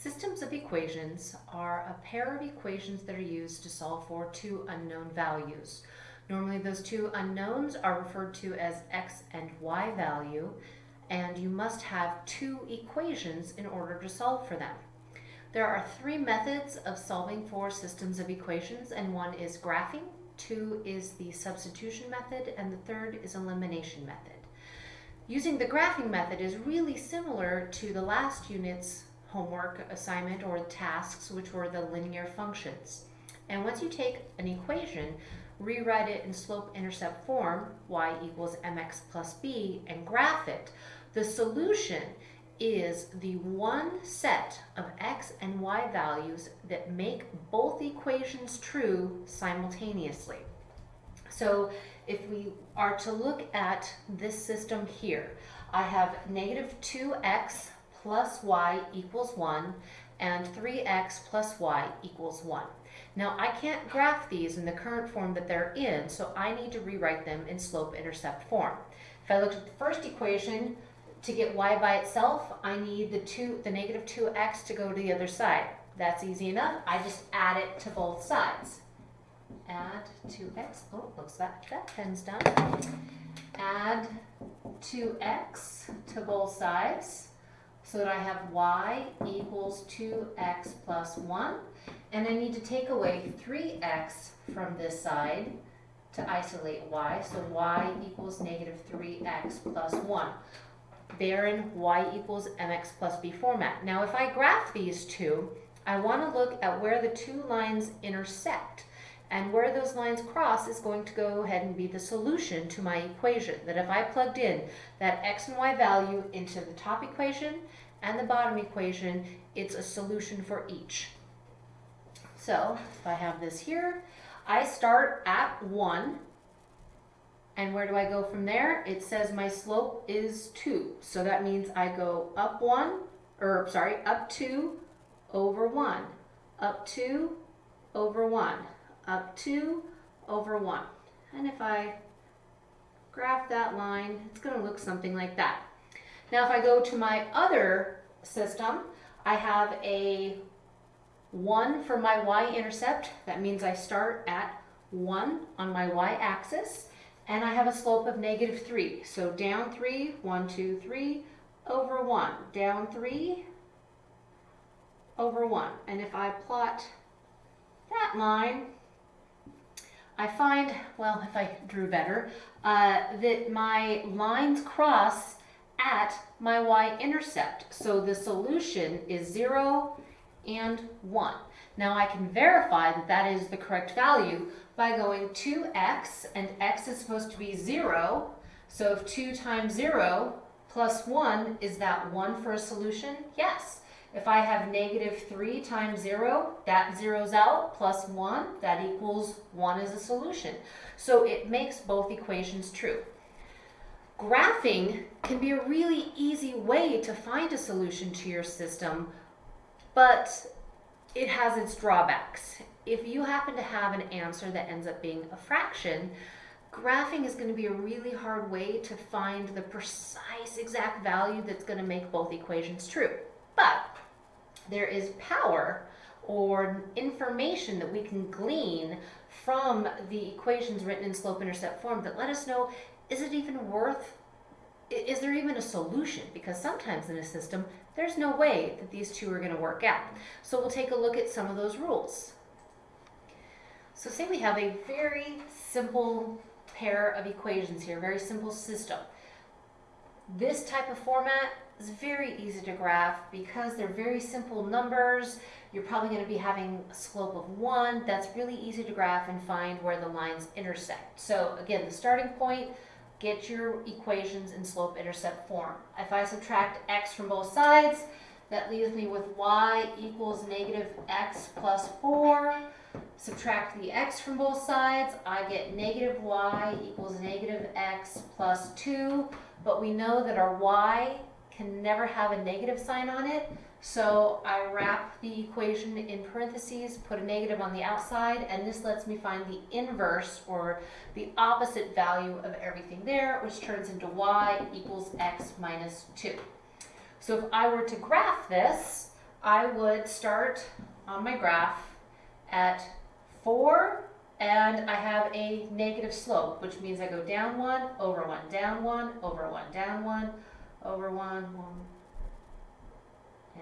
Systems of equations are a pair of equations that are used to solve for two unknown values. Normally those two unknowns are referred to as x and y value, and you must have two equations in order to solve for them. There are three methods of solving for systems of equations, and one is graphing, two is the substitution method, and the third is elimination method. Using the graphing method is really similar to the last unit's homework assignment or tasks, which were the linear functions. And once you take an equation, rewrite it in slope-intercept form, y equals mx plus b, and graph it, the solution is the one set of x and y values that make both equations true simultaneously. So if we are to look at this system here, I have negative 2x plus y equals 1 and 3x plus y equals 1. Now I can't graph these in the current form that they're in, so I need to rewrite them in slope-intercept form. If I looked at the first equation, to get y by itself, I need the, two, the negative 2x to go to the other side. That's easy enough. I just add it to both sides. Add 2x. Oh, looks like that pen's done. Add 2x to both sides so that I have y equals 2x plus 1. And I need to take away 3x from this side to isolate y. So y equals negative 3x plus 1. They're in y equals mx plus b format. Now if I graph these two, I want to look at where the two lines intersect. And where those lines cross is going to go ahead and be the solution to my equation. That if I plugged in that x and y value into the top equation and the bottom equation, it's a solution for each. So if I have this here, I start at 1. And where do I go from there? It says my slope is 2. So that means I go up 1, or sorry, up 2 over 1, up 2 over 1, up 2 over 1. And if I graph that line, it's going to look something like that. Now if I go to my other system, I have a 1 for my y-intercept. That means I start at 1 on my y-axis. And I have a slope of negative 3. So down 3, 1, 2, 3, over 1. Down 3, over 1. And if I plot that line, I find, well, if I drew better, uh, that my lines cross at my y-intercept. So the solution is 0 and 1. Now I can verify that that is the correct value by going 2x, and x is supposed to be 0. So if 2 times 0 plus 1, is that 1 for a solution? Yes. If I have negative 3 times 0, that zeroes out, plus 1, that equals 1 as a solution. So it makes both equations true. Graphing can be a really easy way to find a solution to your system, but it has its drawbacks. If you happen to have an answer that ends up being a fraction, graphing is going to be a really hard way to find the precise exact value that's going to make both equations true. But there is power or information that we can glean from the equations written in slope-intercept form that let us know is it even worth, is there even a solution? Because sometimes in a system, there's no way that these two are going to work out. So we'll take a look at some of those rules. So say we have a very simple pair of equations here, very simple system. This type of format is very easy to graph because they're very simple numbers. You're probably going to be having a slope of 1. That's really easy to graph and find where the lines intersect. So again, the starting point, get your equations in slope-intercept form. If I subtract x from both sides, that leaves me with y equals negative x plus 4. Subtract the x from both sides, I get negative y equals negative x plus 2. But we know that our y can never have a negative sign on it, so I wrap the equation in parentheses, put a negative on the outside, and this lets me find the inverse or the opposite value of everything there, which turns into y equals x minus 2. So if I were to graph this, I would start on my graph at 4 and I have a negative slope, which means I go down 1, over 1, down 1, over 1, down 1, over 1, 1,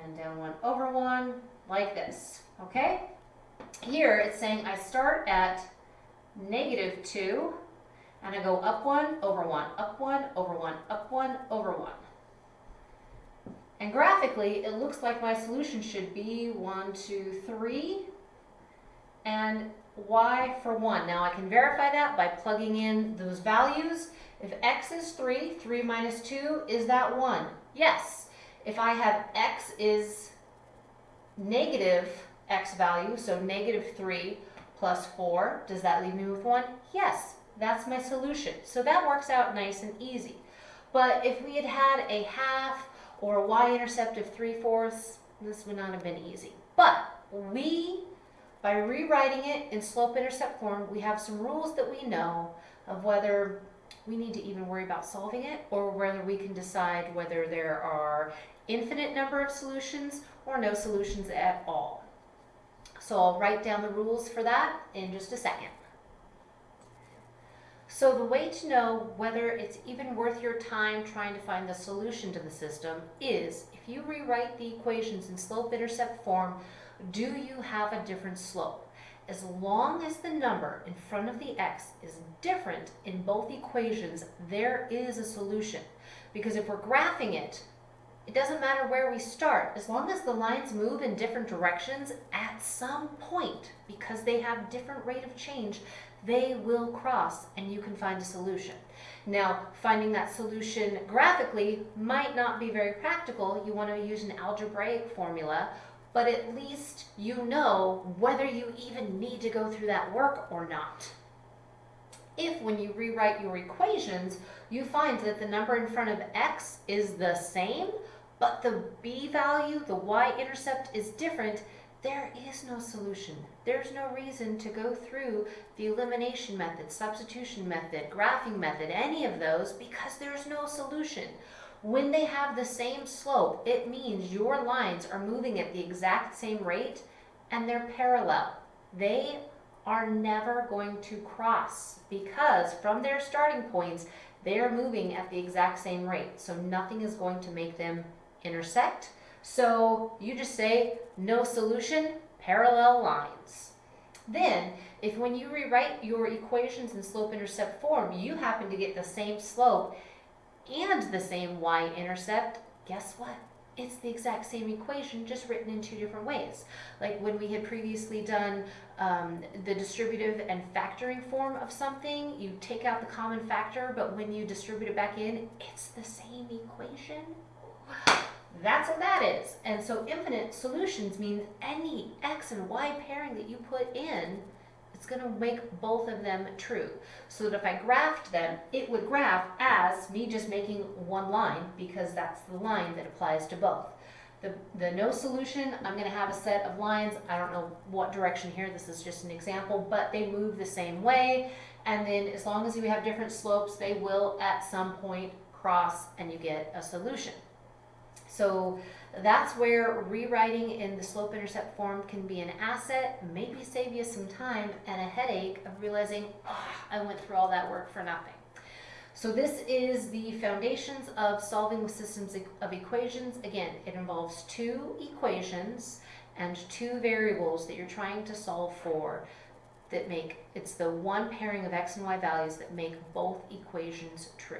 and down 1, over 1, like this, okay? Here it's saying I start at negative 2 and I go up 1, over 1, up 1, over 1, up 1, over 1. And graphically, it looks like my solution should be one, two, three, and y for 1. Now I can verify that by plugging in those values. If x is 3, 3 minus 2, is that 1? Yes. If I have x is negative x value, so negative 3 plus 4, does that leave me with 1? Yes, that's my solution. So that works out nice and easy. But if we had had a half or a y-intercept of 3 fourths, this would not have been easy. But we, by rewriting it in slope-intercept form, we have some rules that we know of whether we need to even worry about solving it or whether we can decide whether there are infinite number of solutions or no solutions at all. So I'll write down the rules for that in just a second. So the way to know whether it's even worth your time trying to find the solution to the system is if you rewrite the equations in slope-intercept form, do you have a different slope? As long as the number in front of the x is different in both equations, there is a solution. Because if we're graphing it, it doesn't matter where we start. As long as the lines move in different directions, at some point, because they have different rate of change, they will cross and you can find a solution. Now, finding that solution graphically might not be very practical. You want to use an algebraic formula, but at least you know whether you even need to go through that work or not. If when you rewrite your equations, you find that the number in front of x is the same, but the b value, the y-intercept is different, there is no solution. There's no reason to go through the elimination method, substitution method, graphing method, any of those, because there's no solution. When they have the same slope, it means your lines are moving at the exact same rate and they're parallel. They are never going to cross because from their starting points, they are moving at the exact same rate. So nothing is going to make them intersect. So you just say no solution, parallel lines. Then, if when you rewrite your equations in slope-intercept form, you happen to get the same slope and the same y-intercept, guess what? It's the exact same equation, just written in two different ways. Like when we had previously done um, the distributive and factoring form of something, you take out the common factor, but when you distribute it back in, it's the same equation. That's what that is. And so infinite solutions means any x and y pairing that you put in, it's going to make both of them true. So that if I graphed them, it would graph as me just making one line because that's the line that applies to both. The, the no solution, I'm going to have a set of lines. I don't know what direction here. This is just an example, but they move the same way. And then as long as you have different slopes, they will at some point cross and you get a solution. So that's where rewriting in the slope intercept form can be an asset, maybe save you some time and a headache of realizing, oh, I went through all that work for nothing. So this is the foundations of solving systems of equations. Again, it involves two equations and two variables that you're trying to solve for that make, it's the one pairing of x and y values that make both equations true.